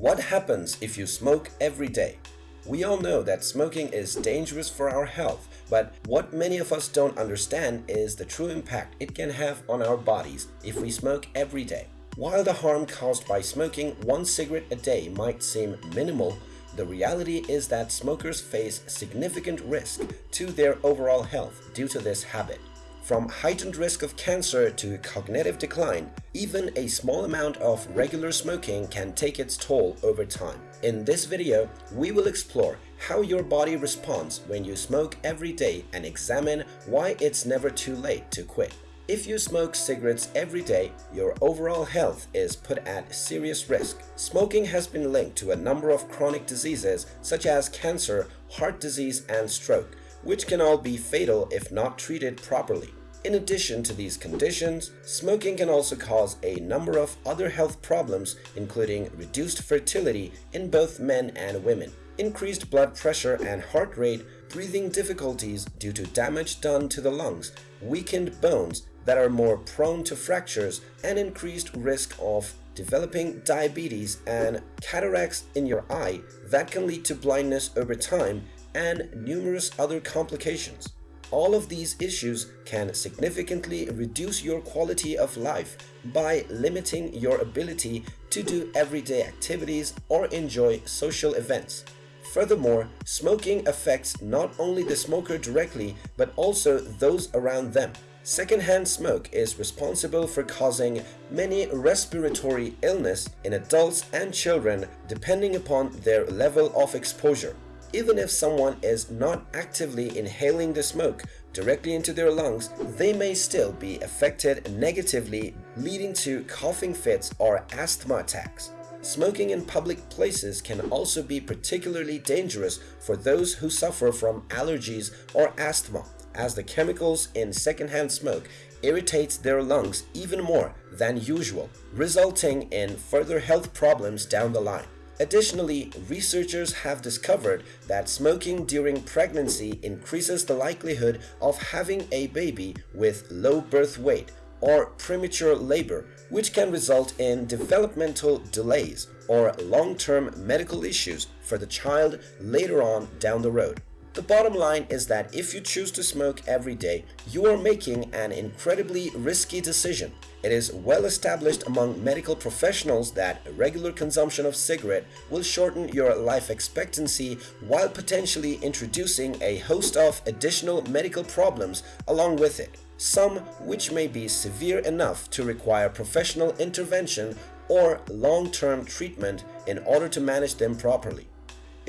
What happens if you smoke every day? We all know that smoking is dangerous for our health, but what many of us don't understand is the true impact it can have on our bodies if we smoke every day. While the harm caused by smoking one cigarette a day might seem minimal, the reality is that smokers face significant risk to their overall health due to this habit. From heightened risk of cancer to cognitive decline, even a small amount of regular smoking can take its toll over time. In this video, we will explore how your body responds when you smoke every day and examine why it's never too late to quit. If you smoke cigarettes every day, your overall health is put at serious risk. Smoking has been linked to a number of chronic diseases such as cancer, heart disease, and stroke, which can all be fatal if not treated properly. In addition to these conditions, smoking can also cause a number of other health problems including reduced fertility in both men and women, increased blood pressure and heart rate, breathing difficulties due to damage done to the lungs, weakened bones that are more prone to fractures, and increased risk of developing diabetes and cataracts in your eye that can lead to blindness over time and numerous other complications. All of these issues can significantly reduce your quality of life by limiting your ability to do everyday activities or enjoy social events. Furthermore, smoking affects not only the smoker directly but also those around them. Secondhand smoke is responsible for causing many respiratory illness in adults and children depending upon their level of exposure. Even if someone is not actively inhaling the smoke directly into their lungs, they may still be affected negatively leading to coughing fits or asthma attacks. Smoking in public places can also be particularly dangerous for those who suffer from allergies or asthma, as the chemicals in secondhand smoke irritates their lungs even more than usual, resulting in further health problems down the line. Additionally, researchers have discovered that smoking during pregnancy increases the likelihood of having a baby with low birth weight or premature labor, which can result in developmental delays or long-term medical issues for the child later on down the road. The bottom line is that if you choose to smoke every day, you are making an incredibly risky decision. It is well established among medical professionals that regular consumption of cigarette will shorten your life expectancy while potentially introducing a host of additional medical problems along with it, some which may be severe enough to require professional intervention or long-term treatment in order to manage them properly.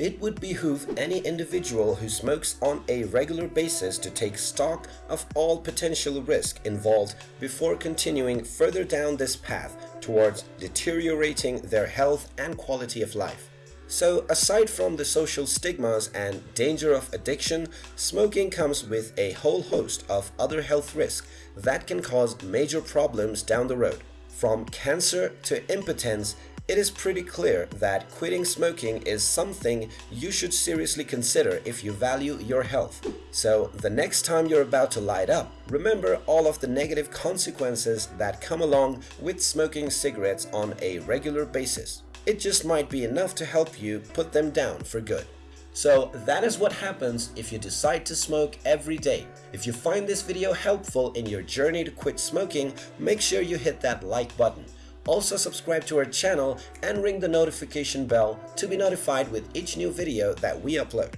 It would behoove any individual who smokes on a regular basis to take stock of all potential risk involved before continuing further down this path towards deteriorating their health and quality of life. So aside from the social stigmas and danger of addiction, smoking comes with a whole host of other health risks that can cause major problems down the road. From cancer to impotence it is pretty clear that quitting smoking is something you should seriously consider if you value your health. So the next time you're about to light up, remember all of the negative consequences that come along with smoking cigarettes on a regular basis. It just might be enough to help you put them down for good. So that is what happens if you decide to smoke every day. If you find this video helpful in your journey to quit smoking, make sure you hit that like button. Also subscribe to our channel and ring the notification bell to be notified with each new video that we upload.